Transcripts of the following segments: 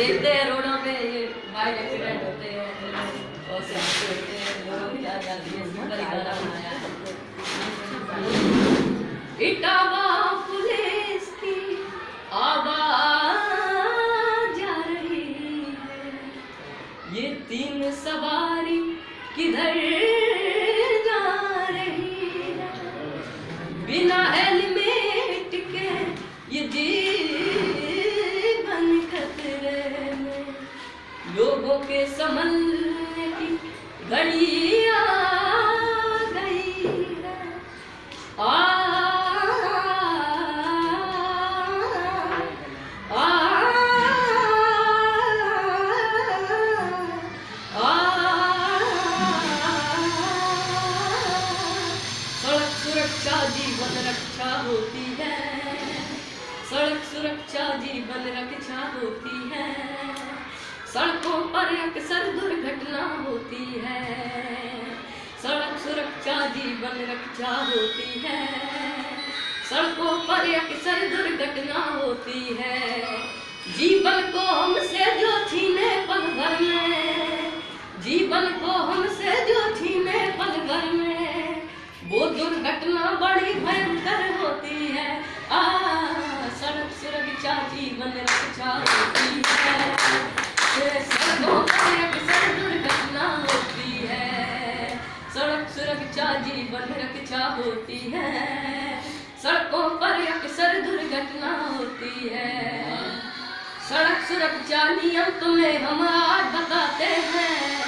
देखते हैं रोडों पे, ये बाइक एक्सीडेंट होते हैं, और से होते हैं लोगों क्या कर दिए सुंदर गाना बनाया इटावा पुलिस की आवाज़ आ रही है। ये तीन सवारी किधर जा रही है? बिना हेलमेट के ये जीवन के संभलने की घड़ी आ सुरक्षा जीवन रक्षा होती है सड़क सुरक्षा जीवन रक्षा होती है अक्सर दुर्घटना होती है। सड़क सुरक्षा जीवन रक्षा होती है। सड़कों पर अक्सर दुर्घटना होती है। जीवन को हमसे जो छीने पल भर में। जीवन को हमसे जो छीने पल भर में। वो दुर्घटना बड़ी भयंकर होती है। आ, सड़क सुरक्षा जीवन रक्षा होती है। होती है। सड़कों पर अक्सर दुर्घटना होती है। सड़क सुरक्षा नियम तुम्हें हम आज बताते हैं।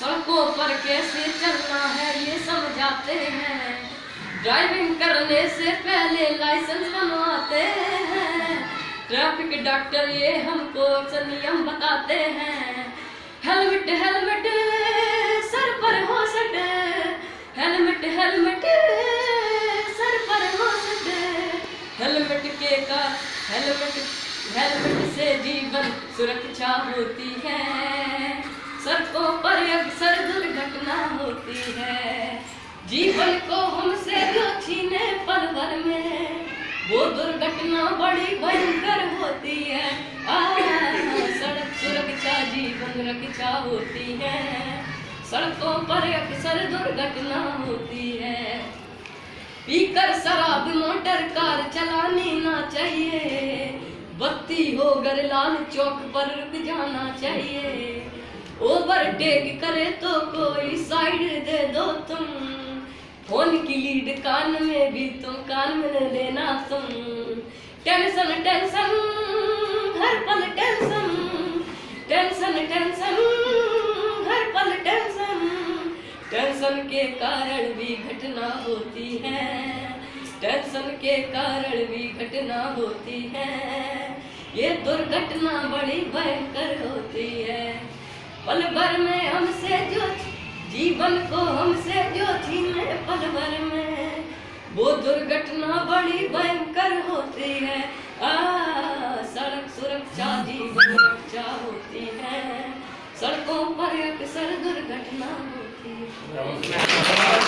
सड़कों पर कैसे चलना है ये समझाते हैं। ड्राइविंग करने से पहले लाइसेंस बनवाते हैं। ट्रैफ़िक डॉक्टर ये हमको नियम बताते हैं। हेलमेट हेलमेट, सर पर हो सके हेलमेट हेलमेट के हेलमेट हेलमेट से जीवन सुरक्षा होती है। सड़कों पर अक्सर दुर्घटना होती है। जीवन को हमसे जो छीने पल भर में वो दुर्घटना बड़ी भयंकर होती है। सड़क सुरक्षा, जीवन रक्षा होती है। सड़कों पर अक्सर दुर्घटना पीकर शराब मोटर कार चलानी ना चाहिए। बत्ती हो गर लाल चौक पर रुक जाना चाहिए। ओवरटेक करे तो कोई साइड दे दो तुम। फ़ोन की लीड कान में भी तुम कान में लेना तुम। टेंशन टेंशन हर पल टेंशन टेंशन टेंशन टेंशन के कारण भी घटना होती है। टेंशन के कारण भी घटना होती है। ये दुर्घटना बड़ी भयंकर होती है। पल भर में हमसे जो जीवन को हमसे जो छीने पल भर में, वो दुर्घटना बड़ी भयंकर होती है। आ, सड़क सुरक्षा, जीवन रक्षा होती है। सड़कों पर अक्सर दुर्घटना Obrigado.